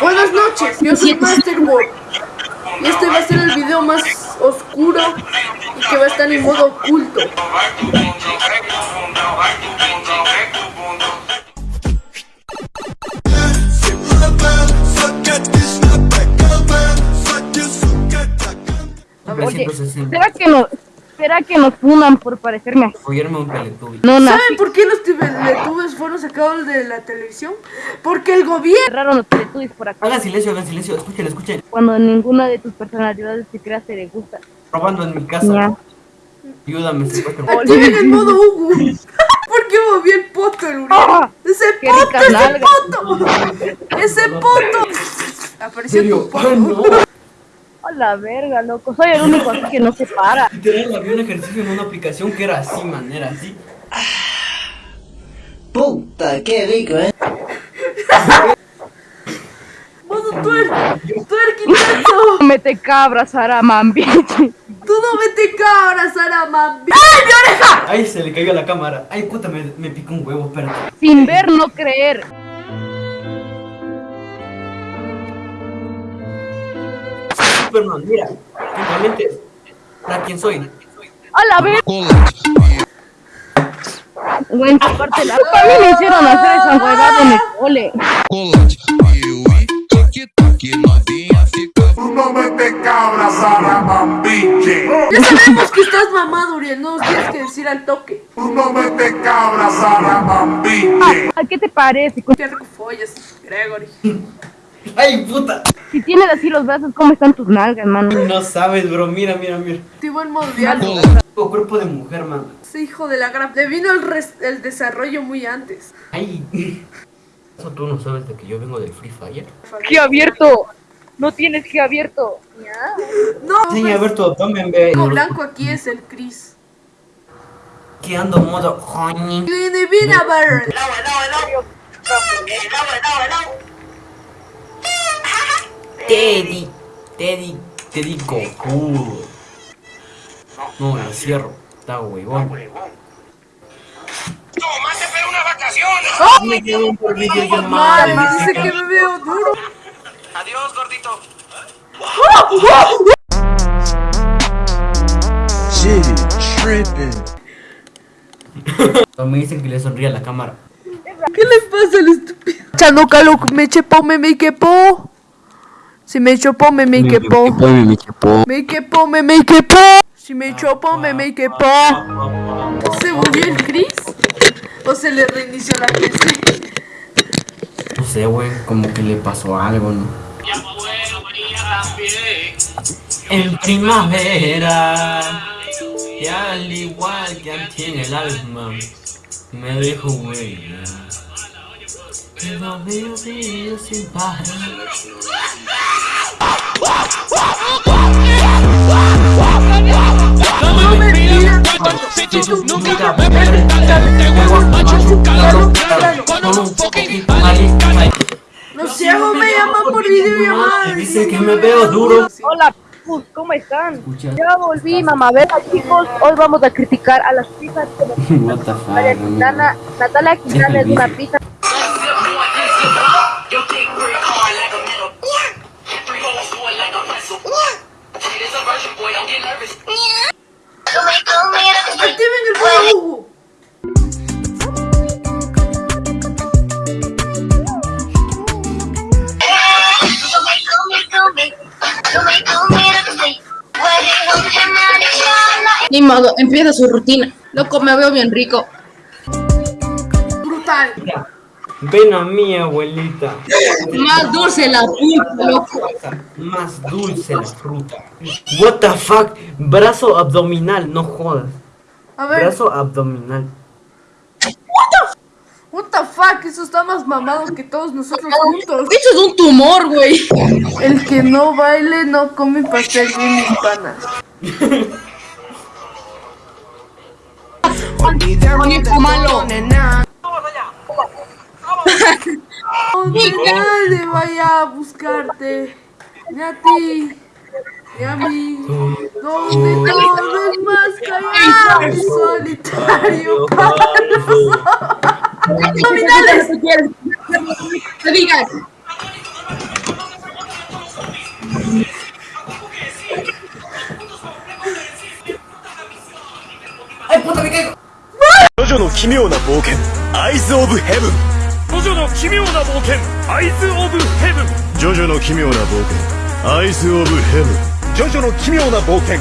Buenas noches, yo soy Masterboy. Y este va a ser el video más oscuro y que va a estar en modo oculto. A ver, Oye, 360. ¿será que nos, será que nos funan por parecerme a Follarme un Teletubby. no nazi? ¿Saben por qué los teletubbies fueron sacados de la televisión? Porque el gobierno... Cerraron los teletubbies por acá Hagan silencio, hagan silencio. Escuchen, escuchen. cuando ninguna de tus personalidades creas te le gusta. Robando en mi casa. Ya. Ayúdame. Activen el modo Hugo. ¿Por qué moví el poto, el? ¡Ah! ¡Ese ¡Qué poto, ese poto! ¡Ese poto! ¿En Apareció tu ¡Ay, poto. no! A la verga, loco. Soy el único aquí que no se para. Literal, había un ejercicio en una aplicación que era así, man. Era así. Puta, qué rico, eh. Modo tuer, tuerquitazo. Mete cabras, Araman, bitch. Tú no vete cabra, Saraman. ¡Ay, mi oreja! Ay, se le cayó la cámara. Ay, puta, me, me picó un huevo, espérate. Sin ver, no creer. Superman, mira. Simplemente. ¿Para quién soy? A la verga. Güey, aparte la... A mí me hicieron hacer esa huevada en el cole. no. Ya sabemos que estás mamado, Uriel. No nos tienes que decir al toque. No. ¿A qué te parece? Qué rico follas, Gregory. Ay, puta. Si tienes así los brazos, ¿cómo están tus nalgas, mano? No sabes, bro. Mira, mira, mira. Activo el. Tengo cuerpo de mujer, man. Ese hijo de la gran... Le vino el, res- el desarrollo muy antes. Ay. ¿Eso tú no sabes de que yo vengo del Free Fire? ¡Qué abierto! No tienes que abierto. No, Sí, pues, a ver tu abdomen, ve. el blanco aquí es el Chris. Que ando modo honey. Divina Bird. Teddy. Teddy. Teddy Goku. No, lo cierro. Está huevón. Me quedo por videollamada. dice que me veo duro. Shit, tripping. Me dicen que le sonríe a la cámara. ¿Qué le pasa al estúpido? Chano calo, me chepó, me me quepó. Si me chopó, me me quepó. Me quepó, me me quepó. Si me chopó, me me quepó. ¿Se volvió el Chris? ¿O se le reinició la PC? No sé, güey, como que le pasó algo, ¿no? En primavera, y al igual que aquí en el alma, me dejo huella. Y días sin parar. Digas Nunca con un fucking Los ciegos me llaman por videollamada. Dice que me veo duro. Hola, pues, ¿cómo están? Ya volví, mamá. Ver, chicos, hoy vamos a criticar a las pizzas como Natalia. Quintana. Natalia Quintana es una pizza. Ni modo, empieza su rutina. Loco, me veo bien rico. Brutal. Ven a mi abuelita. Más dulce la puta, loco. Más dulce la fruta. What the fuck? Brazo abdominal, no jodas. A ver, Brazo abdominal. what the fuck, eso está más mamado que todos nosotros juntos. Eso es un tumor, güey. El que no baile no come pastel de mis panas. Malo. Donde nadie vaya a buscarte. Ni a ti, 闇飲んで飛ぶマスカヤーソオパルソみんな、ジョジョの奇妙な冒険アイズオブヘブンジョジョの奇妙な冒険アイズオブヘブンジョジョの奇妙な冒険アイズ・オブ・ヘブンジョジョの奇妙な冒険。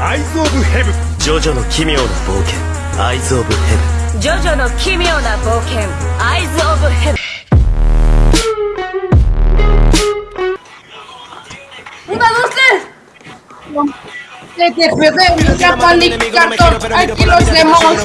アイズ・オブ・ヘブンジョジョの奇妙な冒険。アイズ・オブ・ヘブンジョジョの奇妙な冒険。アイズ・オブ・ヘブン Que te panic cartón, aquí los demostran.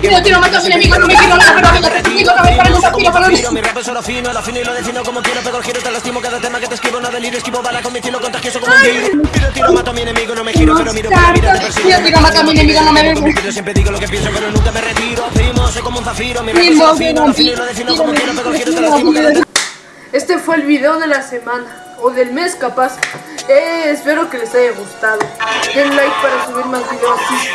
Tiro, tiro, mato a mi enemigo, no me quiero nada, pero venga, te explico, no me paro, nunca tiro, pero Mi rap es solo fino, lo afino y lo defino como quiero Pego el giro, te lastimo cada tema que te escribo No delirio, esquivo bala con mi estilo contagioso como un virus Tiro, tiro, mato a mi enemigo, no me giro Pero miro, pero miro, te persigo Tiro, tiro, mato a mi enemigo, no me siempre digo lo que pienso, pero nunca me retiro Primo, soy como un zafiro, mi rap es Primo, solo fino Lo afino y primo, lo defino primo, como quiero Pego el giro, te primo, lastimo cada primo. tema Este fue el video de la semana, o del mes capaz. Eh, espero que les haya gustado. Den like para subir más videos así.